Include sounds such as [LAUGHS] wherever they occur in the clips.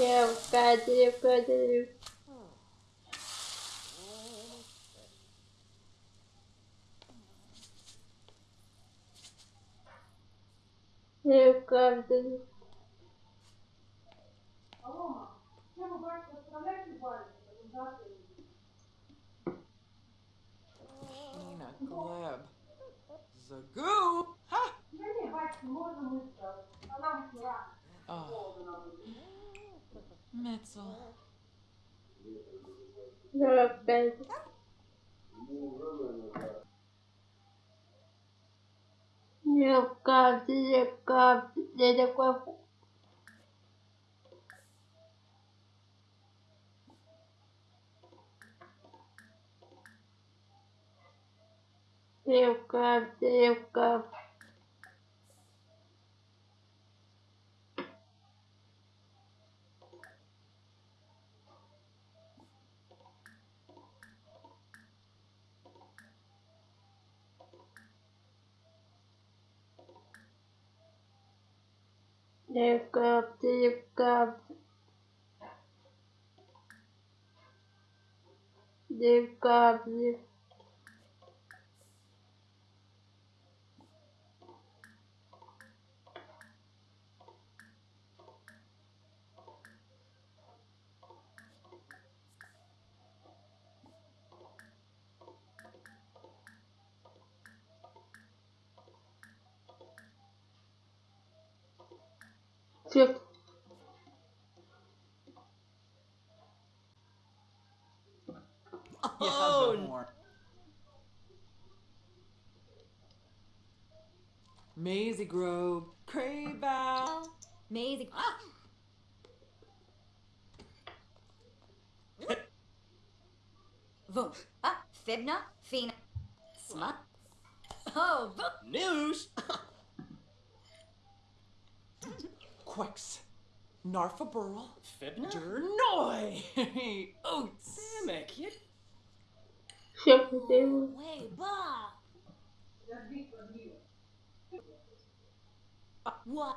Eu cadê, cadê? Eu cadê? Nina Gleb. Zagoo! Ha! Oh. Eu cadê, eu Metzel. É meu cabo, meu cabo. Meu meu. Девка-птивка. Девка-птивка. Fica. Oh, more. Maisie Grove. Craybow. Amazing. Ah! Vum. Ah, Fibna, Fina. Smut. Oh, vum. News? [LAUGHS] Quex. Narfa Burl. Fibna? Dernoy. [LAUGHS] Oats. Samek, you Fica. Way, bah. Uh, what?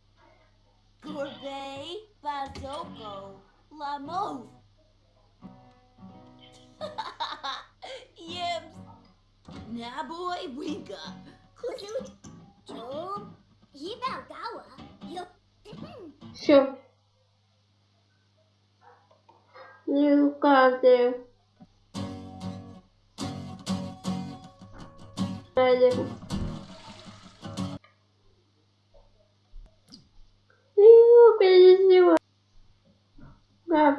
Gorbet, Bazoko, Lamos. Yibs, Naboy Winka, Kuju, Job, Gawa, Yo. Fica. Eu cadê? Cadê? Да.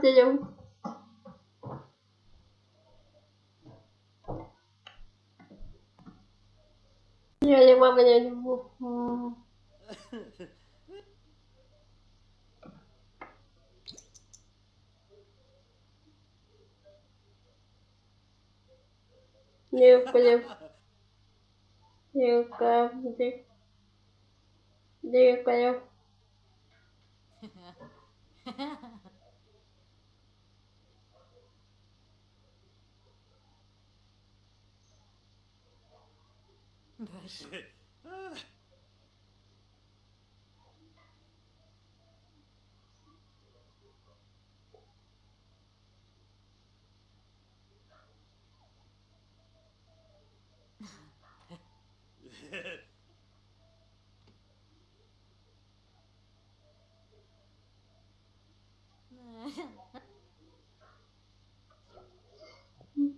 Я не могу, я не могу. Не вплив. Не вплив. Не вплив. Mas...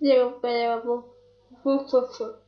Deu, pera, vou. Vou, vou, vou.